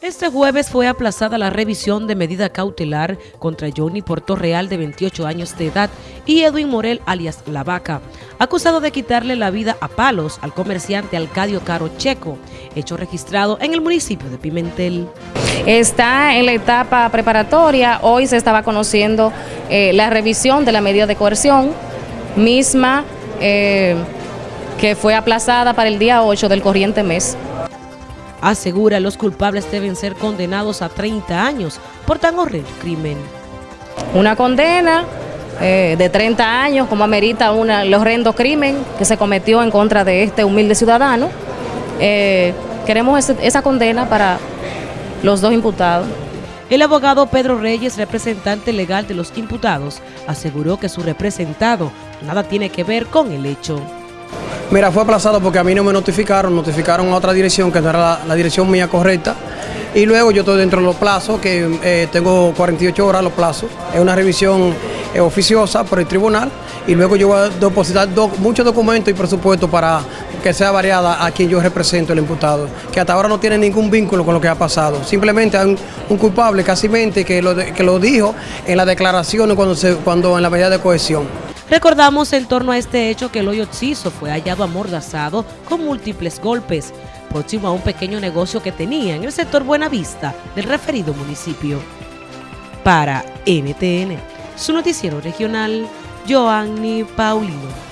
Este jueves fue aplazada la revisión de medida cautelar contra Johnny Real de 28 años de edad y Edwin Morel alias La Vaca, acusado de quitarle la vida a palos al comerciante Alcadio Caro Checo, hecho registrado en el municipio de Pimentel. Está en la etapa preparatoria, hoy se estaba conociendo eh, la revisión de la medida de coerción misma eh, que fue aplazada para el día 8 del corriente mes. Asegura los culpables deben ser condenados a 30 años por tan horrible crimen. Una condena eh, de 30 años, como amerita una, el horrendo crimen que se cometió en contra de este humilde ciudadano. Eh, queremos esa condena para los dos imputados. El abogado Pedro Reyes, representante legal de los imputados, aseguró que su representado nada tiene que ver con el hecho. Mira, fue aplazado porque a mí no me notificaron, notificaron a otra dirección que no era la, dirección mía correcta. Y luego yo estoy dentro de los plazos, que eh, tengo 48 horas los plazos. Es una revisión eh, oficiosa por el tribunal. Y luego yo voy a depositar muchos documentos y presupuesto para que sea variada a quien yo represento, el imputado. Que hasta ahora no tiene ningún vínculo con lo que ha pasado. Simplemente hay un, culpable casi que lo, que lo dijo en la declaración cuando, se, cuando en la medida de cohesión. Recordamos en torno a este hecho que el hoyo Ciso fue hallado amordazado con múltiples golpes, próximo a un pequeño negocio que tenía en el sector Buenavista del referido municipio. Para NTN, su noticiero regional, Joanny Paulino.